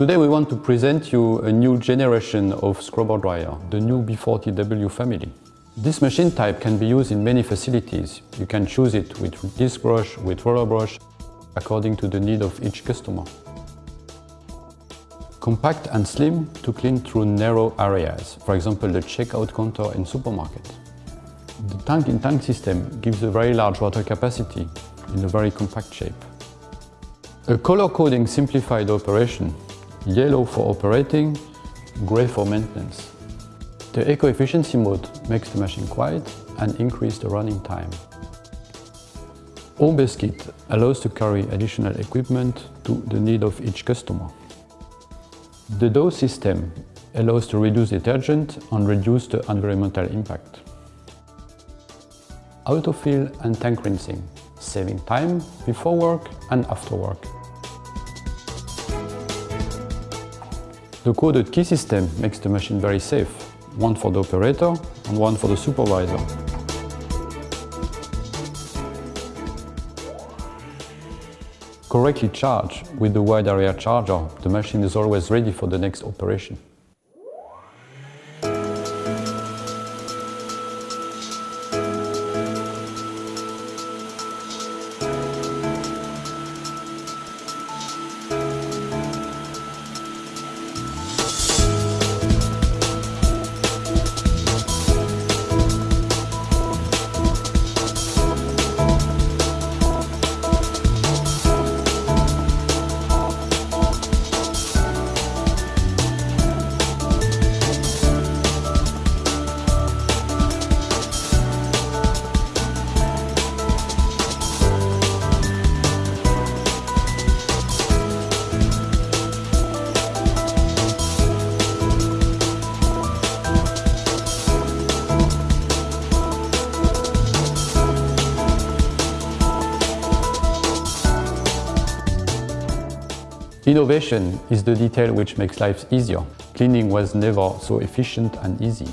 Today we want to present you a new generation of scrubber dryer, the new B40W family. This machine type can be used in many facilities. You can choose it with disc brush, with roller brush, according to the need of each customer. Compact and slim to clean through narrow areas, for example the checkout counter in supermarket. The tank-in-tank -tank system gives a very large water capacity in a very compact shape. A color coding simplified operation, yellow for operating, gray for maintenance. The eco-efficiency mode makes the machine quiet and increase the running time. Home kit allows to carry additional equipment to the need of each customer. The dose system allows to reduce detergent and reduce the environmental impact. Autofill and tank rinsing, saving time before work and after work. The coded key system makes the machine very safe, one for the operator and one for the supervisor. Correctly charged with the wide area charger, the machine is always ready for the next operation. Innovation is the detail which makes life easier. Cleaning was never so efficient and easy.